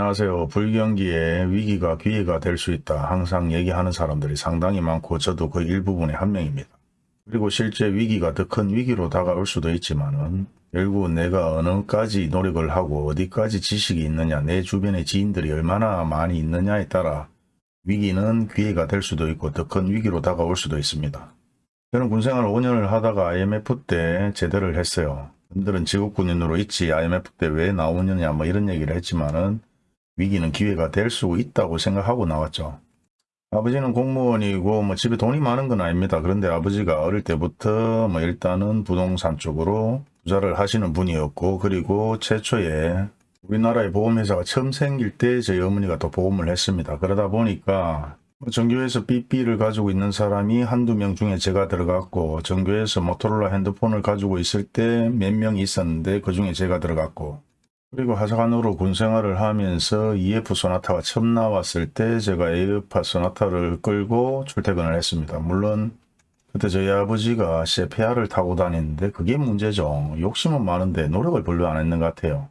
안녕하세요. 불경기에 위기가 기회가 될 수 있다. 항상 얘기하는 사람들이 상당히 많고 저도 그 일부분의 한 명입니다. 그리고 실제 위기가 더 큰 위기로 다가올 수도 있지만 은 결국 내가 어느까지 노력을 하고 어디까지 지식이 있느냐 내 주변의 지인들이 얼마나 많이 있느냐에 따라 위기는 기회가 될 수도 있고 더 큰 위기로 다가올 수도 있습니다. 저는 군생활 5년을 하다가 IMF 때 제대를 했어요. 분들은 지국군인으로 있지 IMF 때 왜 나오느냐 뭐 이런 얘기를 했지만은 위기는 기회가 될 수 있다고 생각하고 나왔죠. 아버지는 공무원이고 뭐 집에 돈이 많은 건 아닙니다. 그런데 아버지가 어릴 때부터 뭐 일단은 부동산 쪽으로 투자를 하시는 분이었고 그리고 최초에 우리나라의 보험회사가 처음 생길 때 저희 어머니가 또 보험을 했습니다. 그러다 보니까 뭐 전교에서 삐삐를 가지고 있는 사람이 한두 명 중에 제가 들어갔고 전교에서 모토로라 핸드폰을 가지고 있을 때 몇 명이 있었는데 그 중에 제가 들어갔고 그리고 하사관으로 군생활을 하면서 EF 소나타가 처음 나왔을 때 제가 에어파 소나타를 끌고 출퇴근을 했습니다. 물론 그때 저희 아버지가 세페아를 타고 다니는데 그게 문제죠. 욕심은 많은데 노력을 별로 안 했는 것 같아요.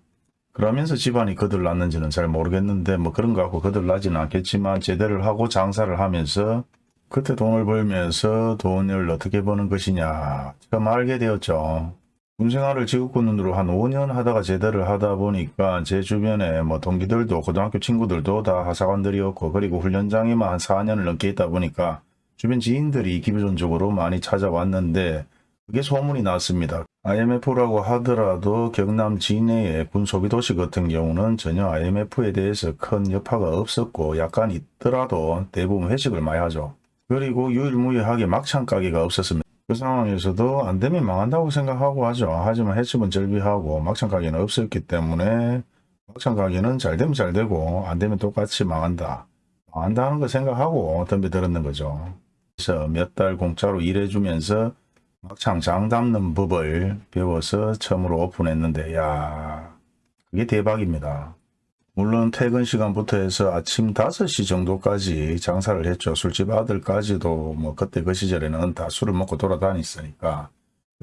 그러면서 집안이 거들났는지는 잘 모르겠는데 뭐 그런 거 갖고 거들나지는 않겠지만 제대를 하고 장사를 하면서 그때 돈을 벌면서 돈을 어떻게 버는 것이냐 처음 알게 되었죠. 군생활을 지구군으로 한 5년 하다가 제대를 하다 보니까 제 주변에 뭐 동기들도 고등학교 친구들도 다 하사관들이었고 그리고 훈련장에만 한 4년을 넘게 있다 보니까 주변 지인들이 기본적으로 많이 찾아왔는데 그게 소문이 났습니다. IMF라고 하더라도 경남 진해의 군소비 도시 같은 경우는 전혀 IMF에 대해서 큰 여파가 없었고 약간 있더라도 대부분 회식을 많이 하죠. 그리고 유일무이하게 막창 가게가 없었습니다. 그 상황에서도 안 되면 망한다고 생각하고 하죠. 하지만 해집은 절비하고 막창 가게는 없었기 때문에 막창 가게는 잘 되면 잘 되고 안 되면 똑같이 망한다. 망한다는 거 생각하고 덤벼들었는 거죠. 그래서 몇 달 공짜로 일해주면서 막창 장 담는 법을 배워서 처음으로 오픈했는데 야 그게 대박입니다. 물론 퇴근 시간부터 해서 아침 5시 정도까지 장사를 했죠. 술집 아들까지도 뭐 그때 그 시절에는 다 술을 먹고 돌아다녔으니까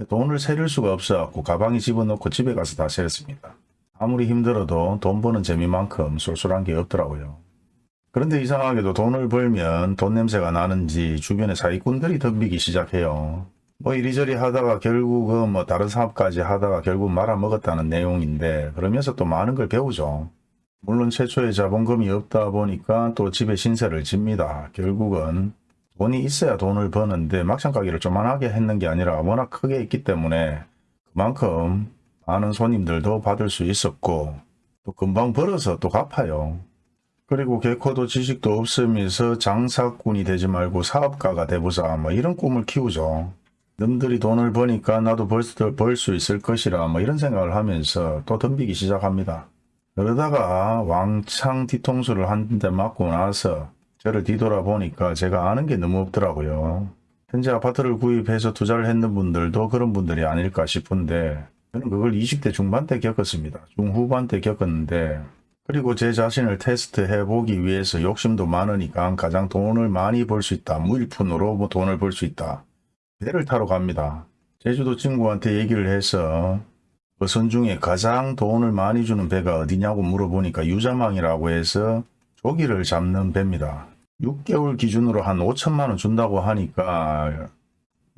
돈을 세릴 수가 없어갖고 가방에 집어넣고 집에 가서 다 세렸습니다. 아무리 힘들어도 돈 버는 재미만큼 쏠쏠한 게 없더라고요. 그런데 이상하게도 돈을 벌면 돈 냄새가 나는지 주변에 사기꾼들이 덤비기 시작해요. 뭐 이리저리 하다가 결국은 뭐 다른 사업까지 하다가 결국 말아먹었다는 내용인데 그러면서 또 많은 걸 배우죠. 물론 최초에 자본금이 없다 보니까 또 집에 신세를 집니다. 결국은 돈이 있어야 돈을 버는데 막창 가게를 조만하게 했는 게 아니라 워낙 크게 있기 때문에 그만큼 많은 손님들도 받을 수 있었고 또 금방 벌어서 또 갚아요. 그리고 개코도 지식도 없으면서 장사꾼이 되지 말고 사업가가 되보자 뭐 이런 꿈을 키우죠. 남들이 돈을 버니까 나도 벌 수 있을 것이라 뭐 이런 생각을 하면서 또 덤비기 시작합니다. 그러다가 왕창 뒤통수를 한 대 맞고 나서 저를 뒤돌아보니까 제가 아는 게 너무 없더라고요. 현재 아파트를 구입해서 투자를 했는 분들도 그런 분들이 아닐까 싶은데 저는 그걸 20대 중반 때 겪었습니다. 중후반 때 겪었는데 그리고 제 자신을 테스트해 보기 위해서 욕심도 많으니까 가장 돈을 많이 벌 수 있다. 무일푼으로 뭐 돈을 벌 수 있다. 배를 타러 갑니다. 제주도 친구한테 얘기를 해서 그선 중에 가장 돈을 많이 주는 배가 어디냐고 물어보니까 유자망이라고 해서 조기를 잡는 배입니다. 6개월 기준으로 한 5천만 원 준다고 하니까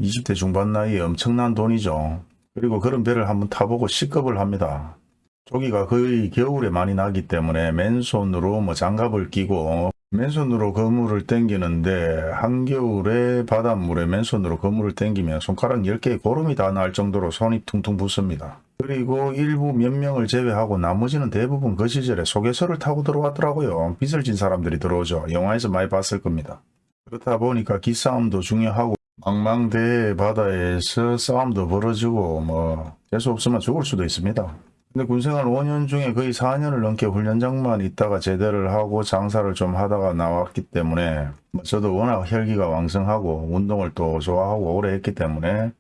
20대 중반 나이에 엄청난 돈이죠. 그리고 그런 배를 한번 타보고 시급을 합니다. 조기가 거의 겨울에 많이 나기 때문에 맨손으로 뭐 장갑을 끼고 맨손으로 그물을 당기는데 한겨울에 바닷물에 맨손으로 그물을 당기면 손가락 10개의 고름이 다 날 정도로 손이 퉁퉁 붓습니다. 그리고 일부 몇 명을 제외하고 나머지는 대부분 그 시절에 소개서를 타고 들어왔더라고요. 빚을 진 사람들이 들어오죠. 영화에서 많이 봤을 겁니다. 그렇다 보니까 기싸움도 중요하고 망망대해 바다에서 싸움도 벌어지고 뭐 재수 없으면 죽을 수도 있습니다. 근데 군생활 5년 중에 거의 4년을 넘게 훈련장만 있다가 제대를 하고 장사를 좀 하다가 나왔기 때문에 뭐 저도 워낙 혈기가 왕성하고 운동을 또 좋아하고 오래 했기 때문에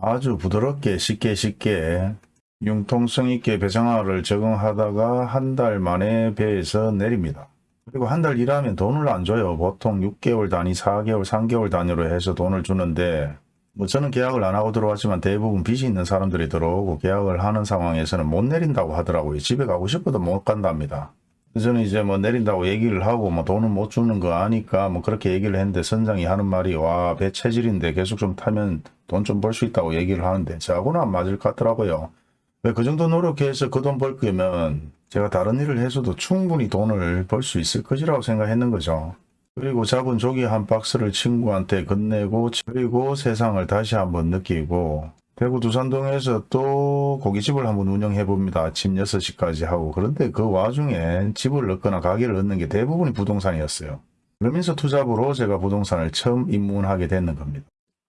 아주 부드럽게 쉽게 쉽게 융통성 있게 배생활을 적응하다가 한 달 만에 배에서 내립니다. 그리고 한 달 일하면 돈을 안 줘요. 보통 6개월 단위, 4개월, 3개월 단위로 해서 돈을 주는데 뭐 저는 계약을 안 하고 들어왔지만 대부분 빚이 있는 사람들이 들어오고 계약을 하는 상황에서는 못 내린다고 하더라고요. 집에 가고 싶어도 못 간답니다. 저는 이제 뭐 내린다고 얘기를 하고 뭐 돈은 못 주는 거 아니까 뭐 그렇게 얘기를 했는데 선장이 하는 말이 와 배 체질인데 계속 좀 타면 돈 좀 벌 수 있다고 얘기를 하는데 저하고는 안 맞을 것 같더라고요. 왜그 정도 노력해서 그 돈 벌 거면 제가 다른 일을 해서도 충분히 돈을 벌 수 있을 것이라고 생각했는 거죠. 그리고 잡은 조기 한 박스를 친구한테 건네고 그리고 세상을 다시 한번 느끼고 대구 두산동에서 또 고깃집을 한번 운영해 봅니다. 아침 6시까지 하고 그런데 그 와중에 집을 얻거나 가게를 얻는 게 대부분이 부동산이었어요. 그러면서 투잡으로 제가 부동산을 처음 입문하게 됐는 겁니다.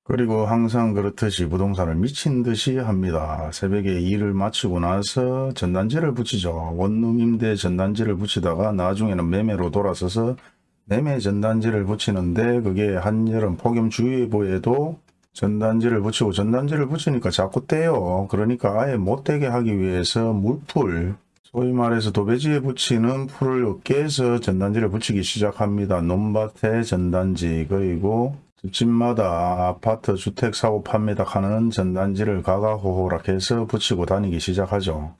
그리고 항상 그렇듯이 부동산을 미친 듯이 합니다. 새벽에 일을 마치고 나서 전단지를 붙이죠. 원룸 임대 전단지를 붙이다가 나중에는 매매로 돌아서서 매매 전단지를 붙이는데 그게 한여름 폭염주의보에도 전단지를 붙이고 전단지를 붙이니까 자꾸 떼요. 그러니까 아예 못 떼게 하기 위해서 물풀 소위 말해서 도배지에 붙이는 풀을 깨서 전단지를 붙이기 시작합니다. 논밭에 전단지 그리고 집집마다 아파트 주택 사고 팝니다 하는 전단지를 가가호호락해서 붙이고 다니기 시작하죠.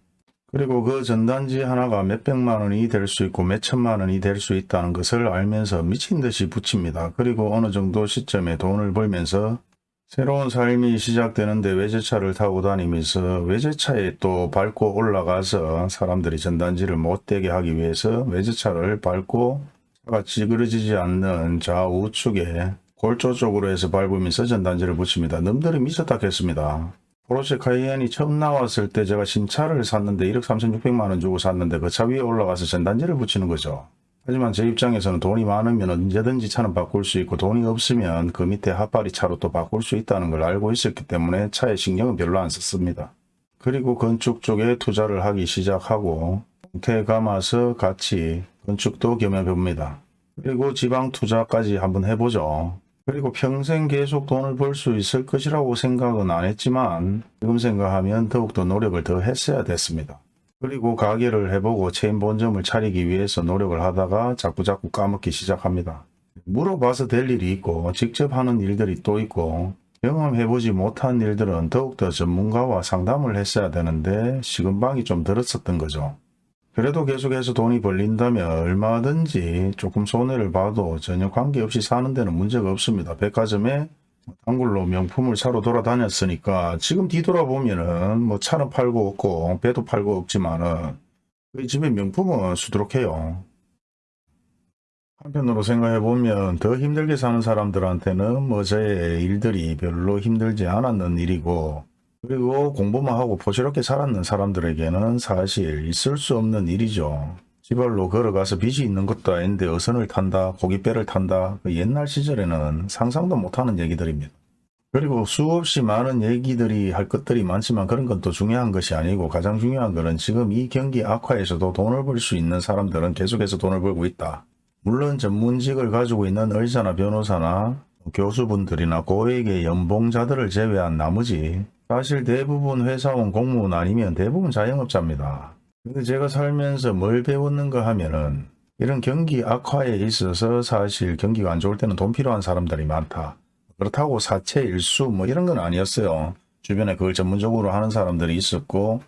그리고 그 전단지 하나가 몇백만 원이 될 수 있고 몇천만 원이 될 수 있다는 것을 알면서 미친 듯이 붙입니다. 그리고 어느 정도 시점에 돈을 벌면서 새로운 삶이 시작되는데 외제차를 타고 다니면서 외제차에 또 밟고 올라가서 사람들이 전단지를 못되게 하기 위해서 외제차를 밟고 차가 찌그러지지 않는 좌우측에 골조 쪽으로 해서 밟으면서 전단지를 붙입니다. 놈들이 미쳤다겠습니다. 포르쉐 카이엔이 처음 나왔을 때 제가 신차를 샀는데 1억 3,600만 원 주고 샀는데 그 차 위에 올라가서 전단지를 붙이는 거죠. 하지만 제 입장에서는 돈이 많으면 언제든지 차는 바꿀 수 있고 돈이 없으면 그 밑에 핫바리 차로 또 바꿀 수 있다는 걸 알고 있었기 때문에 차에 신경은 별로 안 썼습니다. 그리고 건축 쪽에 투자를 하기 시작하고 공태 감아서 같이 건축도 겸해봅니다. 그리고 지방 투자까지 한번 해보죠. 그리고 평생 계속 돈을 벌 수 있을 것이라고 생각은 안 했지만 지금 생각하면 더욱더 노력을 더 했어야 됐습니다. 그리고 가게를 해보고 체인 본점을 차리기 위해서 노력을 하다가 자꾸자꾸 까먹기 시작합니다. 물어봐서 될 일이 있고 직접 하는 일들이 또 있고 경험해보지 못한 일들은 더욱더 전문가와 상담을 했어야 되는데 시금방이 좀 들었었던 거죠. 그래도 계속해서 돈이 벌린다면 얼마든지 조금 손해를 봐도 전혀 관계없이 사는 데는 문제가 없습니다. 백화점에 단골로 명품을 사러 돌아다녔으니까 지금 뒤돌아보면은 뭐 차는 팔고 없고 배도 팔고 없지만은 그 집에 명품은 수두룩해요. 한편으로 생각해보면 더 힘들게 사는 사람들한테는 뭐 저의 일들이 별로 힘들지 않았는 일이고 그리고 공부만 하고 포시럽게 살았는 사람들에게는 사실 있을 수 없는 일이죠. 지발로 걸어가서 빚이 있는 것도 아닌데 어선을 탄다, 고깃배를 탄다. 그 옛날 시절에는 상상도 못하는 얘기들입니다. 그리고 수없이 많은 얘기들이 할 것들이 많지만 그런 건 또 중요한 것이 아니고 가장 중요한 것은 지금 이 경기 악화에서도 돈을 벌 수 있는 사람들은 계속해서 돈을 벌고 있다. 물론 전문직을 가지고 있는 의사나 변호사나 교수분들이나 고액의 연봉자들을 제외한 나머지 사실 대부분 회사원 공무원 아니면 대부분 자영업자입니다. 근데 제가 살면서 뭘 배웠는가 하면은 이런 경기 악화에 있어서 사실 경기가 안 좋을 때는 돈 필요한 사람들이 많다. 그렇다고 사채 일수 뭐 이런 건 아니었어요. 주변에 그걸 전문적으로 하는 사람들이 있었고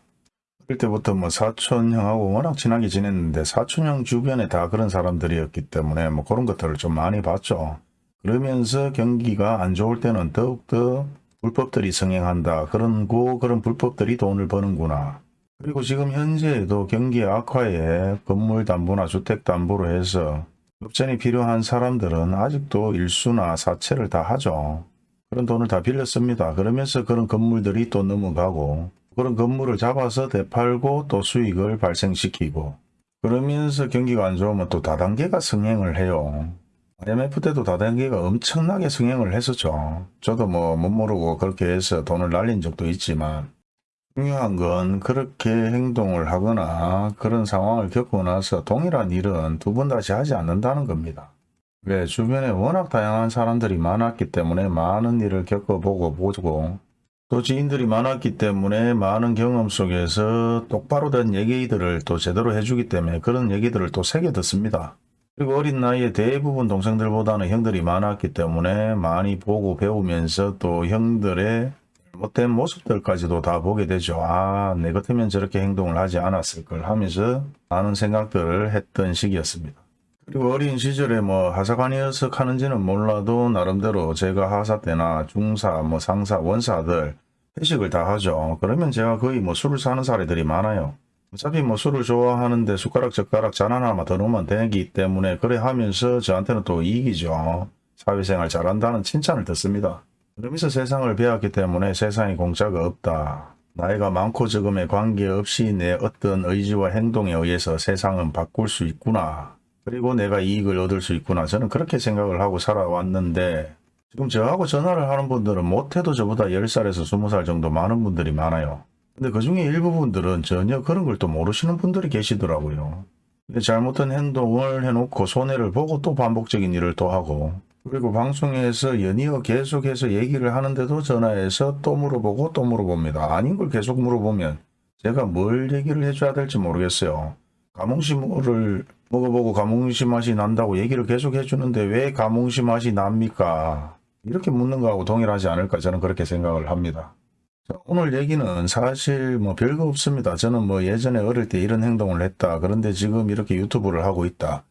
그럴 때부터 뭐 사촌 형하고 워낙 친하게 지냈는데 사촌 형 주변에 다 그런 사람들이었기 때문에 뭐 그런 것들을 좀 많이 봤죠. 그러면서 경기가 안 좋을 때는 더욱더 불법들이 성행한다. 그런 고 그런 불법들이 돈을 버는구나. 그리고 지금 현재에도 경기 악화에 건물 담보나 주택 담보로 해서 급전이 필요한 사람들은 아직도 일수나 사채를 다 하죠. 그런 돈을 다 빌렸습니다. 그러면서 그런 건물들이 또 넘어가고 그런 건물을 잡아서 되팔고 또 수익을 발생시키고 그러면서 경기가 안 좋으면 또 다단계가 성행을 해요. IMF 때도 다단계가 엄청나게 성행을 했었죠. 저도 뭐 못 모르고 그렇게 해서 돈을 날린 적도 있지만 중요한 건 그렇게 행동을 하거나 그런 상황을 겪고 나서 동일한 일은 두 번 다시 하지 않는다는 겁니다. 왜 주변에 워낙 다양한 사람들이 많았기 때문에 많은 일을 겪어보고 보고 또 지인들이 많았기 때문에 많은 경험 속에서 똑바로 된 얘기들을 또 제대로 해주기 때문에 그런 얘기들을 또 새겨 듣습니다. 그리고 어린 나이에 대부분 동생들보다는 형들이 많았기 때문에 많이 보고 배우면서 또 형들의 잘못된 모습들까지도 다 보게 되죠. 아, 내 같으면 저렇게 행동을 하지 않았을 걸 하면서 많은 생각들을 했던 시기였습니다. 그리고 어린 시절에 뭐 하사관이어서 하는지는 몰라도 나름대로 제가 하사 때나 중사, 뭐 상사, 원사들 회식을 다 하죠. 그러면 제가 거의 뭐 술을 사는 사례들이 많아요. 어차피 뭐 술을 좋아하는데 숟가락 젓가락 잔 하나만 더 넣으면 되기 때문에 그래 하면서 저한테는 또 이익이죠. 사회생활 잘한다는 칭찬을 듣습니다. 그러면서 세상을 배웠기 때문에 세상에 공짜가 없다. 나이가 많고 적음에 관계없이 내 어떤 의지와 행동에 의해서 세상은 바꿀 수 있구나. 그리고 내가 이익을 얻을 수 있구나. 저는 그렇게 생각을 하고 살아왔는데 지금 저하고 전화를 하는 분들은 못해도 저보다 10살에서 20살 정도 많은 분들이 많아요. 근데 그 중에 일부 분들은 전혀 그런 걸 또 모르시는 분들이 계시더라고요. 잘못된 행동을 해놓고 손해를 보고 또 반복적인 일을 또 하고 그리고 방송에서 연이어 계속해서 얘기를 하는데도 전화해서 또 물어보고 또 물어봅니다. 아닌 걸 계속 물어보면 제가 뭘 얘기를 해줘야 될지 모르겠어요. 가몽시물을 먹어보고 가몽시 맛이 난다고 얘기를 계속 해주는데 왜 가몽시 맛이 납니까? 이렇게 묻는 거하고 동일하지 않을까 저는 그렇게 생각을 합니다. 자, 오늘 얘기는 사실 뭐 별거 없습니다. 저는 뭐 예전에 어릴 때 이런 행동을 했다. 그런데 지금 이렇게 유튜브를 하고 있다.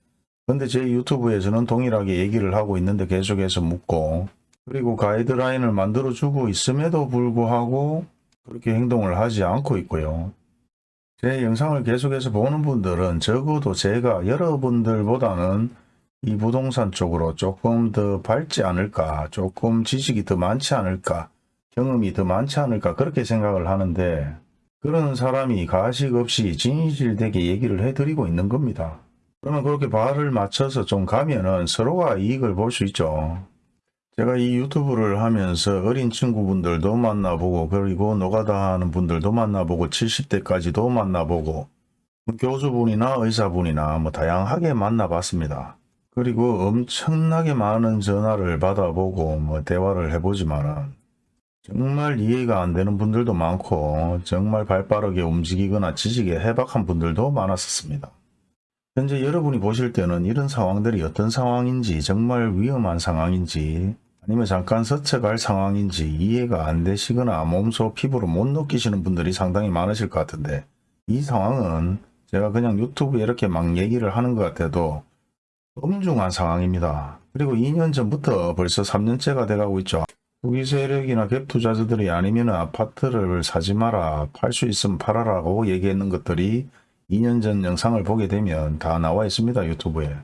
근데 제 유튜브에서는 동일하게 얘기를 하고 있는데 계속해서 묻고 그리고 가이드라인을 만들어 주고 있음에도 불구하고 그렇게 행동을 하지 않고 있고요. 제 영상을 계속해서 보는 분들은 적어도 제가 여러분들보다는 이 부동산 쪽으로 조금 더 밝지 않을까 조금 지식이 더 많지 않을까 경험이 더 많지 않을까 그렇게 생각을 하는데 그런 사람이 가식 없이 진실되게 얘기를 해드리고 있는 겁니다. 그러면 그렇게 발을 맞춰서 좀 가면은 서로가 이익을 볼 수 있죠. 제가 이 유튜브를 하면서 어린 친구분들도 만나보고 그리고 노가다 하는 분들도 만나보고 70대까지도 만나보고 교수분이나 의사분이나 뭐 다양하게 만나봤습니다. 그리고 엄청나게 많은 전화를 받아보고 뭐 대화를 해보지만은 정말 이해가 안 되는 분들도 많고 정말 발빠르게 움직이거나 지식에 해박한 분들도 많았었습니다. 현재 여러분이 보실 때는 이런 상황들이 어떤 상황인지 정말 위험한 상황인지 아니면 잠깐 스쳐갈 상황인지 이해가 안 되시거나 몸소 피부로 못 느끼시는 분들이 상당히 많으실 것 같은데 이 상황은 제가 그냥 유튜브에 이렇게 막 얘기를 하는 것 같아도 엄중한 상황입니다. 그리고 2년 전부터 벌써 3년째가 돼가고 있죠. 투기 세력이나 갭 투자자들이 아니면 아파트를 사지 마라 팔 수 있으면 팔아라고 얘기했는 것들이 2년 전 영상을 보게 되면 다 나와 있습니다 유튜브에.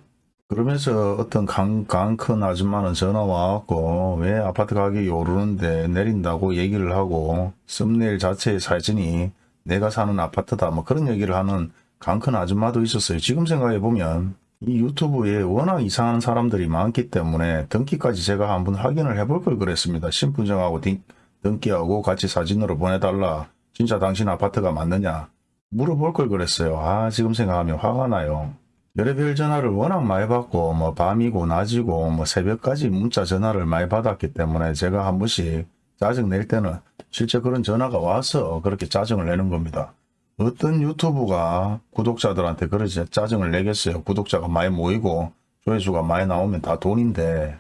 그러면서 어떤 강, 강큰 아줌마는 전화 와갖고 왜 아파트 가격이 오르는데 내린다고 얘기를 하고 썸네일 자체의 사진이 내가 사는 아파트다 뭐 그런 얘기를 하는 강큰 아줌마도 있었어요. 지금 생각해보면 이 유튜브에 워낙 이상한 사람들이 많기 때문에 등기까지 제가 한번 확인을 해볼 걸 그랬습니다 신분증하고 등- 등기하고 같이 사진으로 보내달라 진짜 당신 아파트가 맞느냐 물어볼 걸 그랬어요. 아 지금 생각하면 화가 나요. 별의별 전화를 워낙 많이 받고 뭐 밤이고 낮이고 뭐 새벽까지 문자 전화를 많이 받았기 때문에 제가 한 번씩 짜증 낼 때는 실제 그런 전화가 와서 그렇게 짜증을 내는 겁니다. 어떤 유튜브가 구독자들한테 그렇게 짜증을 내겠어요. 구독자가 많이 모이고 조회수가 많이 나오면 다 돈인데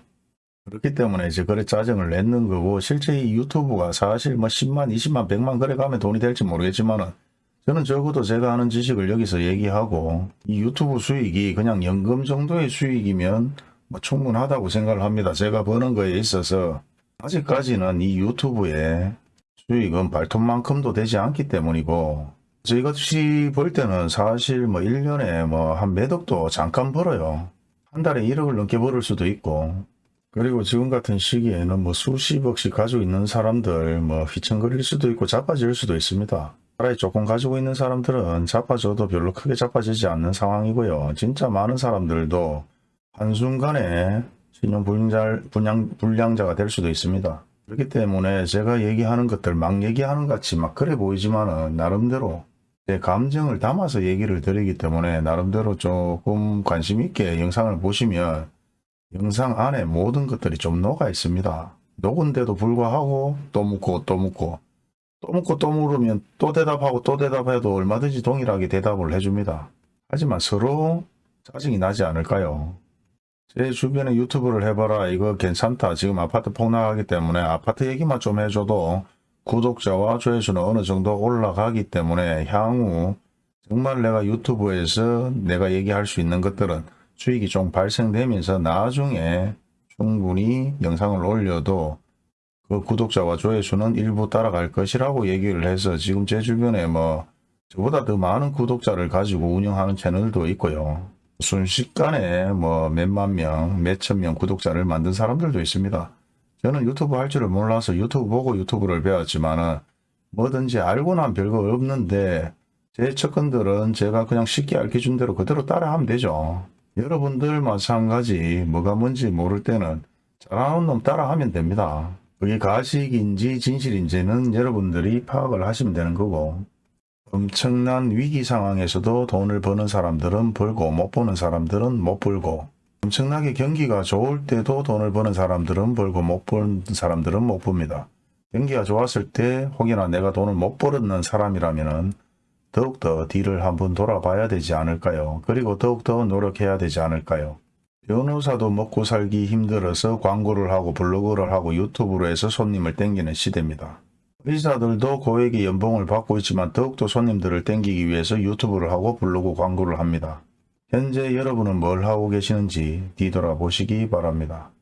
그렇기 때문에 이제 그래 짜증을 내는 거고 실제 이 유튜브가 사실 뭐 10만 20만 100만 그래 가면 돈이 될지 모르겠지만은 저는 적어도 제가 아는 지식을 여기서 얘기하고 이 유튜브 수익이 그냥 연금 정도의 수익이면 뭐 충분하다고 생각을 합니다. 제가 버는 거에 있어서 아직까지는 이 유튜브의 수익은 발톱만큼도 되지 않기 때문이고 저희같이 벌 때는 사실 뭐 1년에 뭐한몇 억도 잠깐 벌어요. 한 달에 1억을 넘게 벌을 수도 있고 그리고 지금 같은 시기에는 뭐 수십억씩 가지고 있는 사람들 뭐 휘청거릴 수도 있고 자빠질 수도 있습니다. 차라리 조금 가지고 있는 사람들은 자빠져도 별로 크게 자빠지지 않는 상황이고요. 진짜 많은 사람들도 한순간에 신용불량자, 불량, 불량자가 될 수도 있습니다. 그렇기 때문에 제가 얘기하는 것들 막 얘기하는 것 같이 막 그래 보이지만은 나름대로 제 감정을 담아서 얘기를 드리기 때문에 나름대로 조금 관심 있게 영상을 보시면 영상 안에 모든 것들이 좀 녹아 있습니다. 녹은데도 불구하고 또 묻고 또 묻고 또 묻고 또 물으면 또 대답하고 또 대답해도 얼마든지 동일하게 대답을 해줍니다. 하지만 서로 짜증이 나지 않을까요? 제 주변에 유튜브를 해봐라 이거 괜찮다 지금 아파트 폭락하기 때문에 아파트 얘기만 좀 해줘도 구독자와 조회수는 어느 정도 올라가기 때문에 향후 정말 내가 유튜브에서 내가 얘기할 수 있는 것들은 수익이 좀 발생되면서 나중에 충분히 영상을 올려도 그 구독자와 조회수는 일부 따라갈 것이라고 얘기를 해서 지금 제 주변에 뭐 저보다 더 많은 구독자를 가지고 운영하는 채널도 있고요. 순식간에 뭐 몇만 명, 몇천 명 구독자를 만든 사람들도 있습니다. 저는 유튜브 할 줄을 몰라서 유튜브 보고 유튜브를 배웠지만은 뭐든지 알고 난 별거 없는데 제 접근들은 제가 그냥 쉽게 알려준 대로 그대로 따라하면 되죠. 여러분들 마찬가지 뭐가 뭔지 모를 때는 잘하는 놈 따라하면 됩니다. 그게 가식인지 진실인지는 여러분들이 파악을 하시면 되는 거고 엄청난 위기 상황에서도 돈을 버는 사람들은 벌고 못 버는 사람들은 못 벌고 엄청나게 경기가 좋을 때도 돈을 버는 사람들은 벌고 못 버는 사람들은 못 봅니다. 경기가 좋았을 때 혹여나 내가 돈을 못 벌었는 사람이라면 더욱더 뒤를 한번 돌아봐야 되지 않을까요? 그리고 더욱더 노력해야 되지 않을까요? 변호사도 먹고 살기 힘들어서 광고를 하고 블로그를 하고 유튜브로 해서 손님을 땡기는 시대입니다. 의사들도 고액의 연봉을 받고 있지만 더욱더 손님들을 땡기기 위해서 유튜브를 하고 블로그 광고를 합니다. 현재 여러분은 뭘 하고 계시는지 뒤돌아보시기 바랍니다.